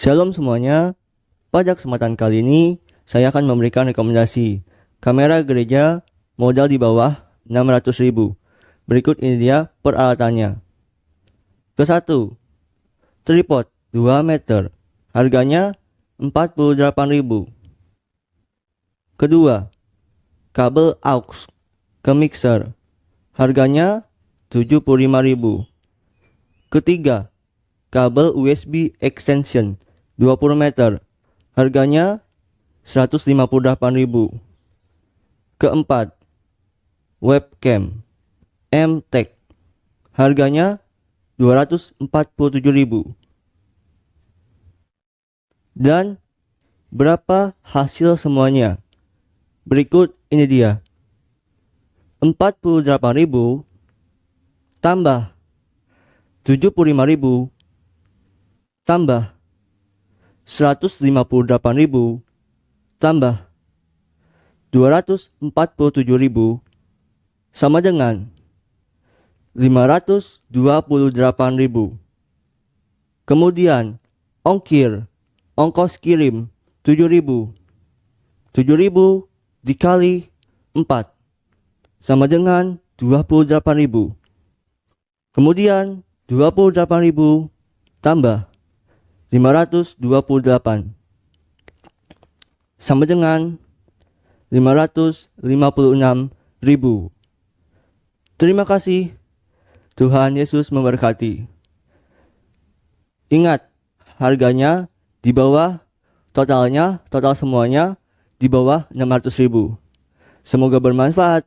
Shalom semuanya, pada kesempatan kali ini saya akan memberikan rekomendasi kamera gereja modal di bawah 600.000. Berikut ini dia peralatannya. Ke-1. Tripod 2 meter, harganya 48.000. Kedua, kabel aux ke mixer, harganya 75.000. Ketiga, kabel USB extension 20 meter. Harganya 158.000. Keempat, webcam MTech. Harganya 247.000. Dan berapa hasil semuanya? Berikut ini dia. 48.000 tambah 75.000 tambah 158.000 tambah 247.000 sama dengan 528.000. Kemudian ongkir, ongkos kirim 7.000. 7.000 dikali 4 sama dengan 28.000. Kemudian 28.000 tambah 528 sama dengan 556 ribu. Terima kasih. Tuhan Yesus memberkati. Ingat, harganya di bawah totalnya, total semuanya di bawah 600 ribu. Semoga bermanfaat.